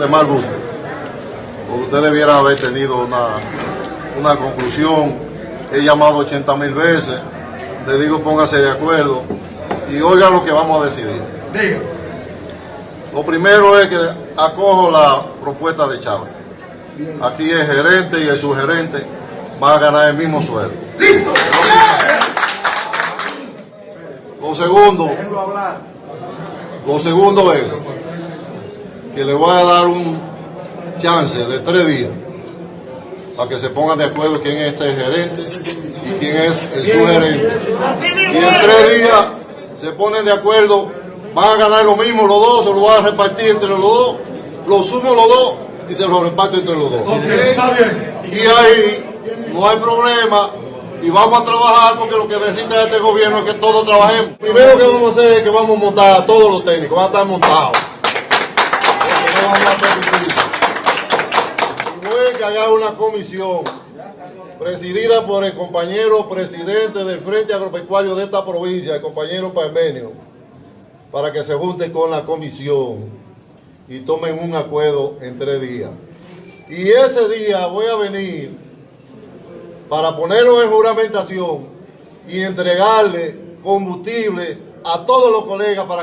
de mal gusto. Porque usted debiera haber tenido una, una conclusión. He llamado 80 mil veces. Le digo póngase de acuerdo y oiga lo que vamos a decidir. Diga. Lo primero es que acojo la propuesta de Chávez. Aquí el gerente y el subgerente van a ganar el mismo sueldo. ¡Listo! Lo segundo, lo segundo es que le voy a dar un chance de tres días para que se pongan de acuerdo quién es el gerente y quién es el subgerente. Y en tres días se ponen de acuerdo, van a ganar lo mismo los dos, se lo van a repartir entre los dos, lo sumo los dos y se lo reparto entre los dos. Y ahí no hay problema y vamos a trabajar porque lo que necesita este gobierno es que todos trabajemos. Primero que vamos a hacer es que vamos a montar a todos los técnicos, van a estar montados. Vamos a permitir. Y voy a encargar una comisión presidida por el compañero presidente del Frente Agropecuario de esta provincia, el compañero Parmenio, para que se junte con la comisión y tomen un acuerdo en tres días. Y ese día voy a venir para ponerlo en juramentación y entregarle combustible a todos los colegas para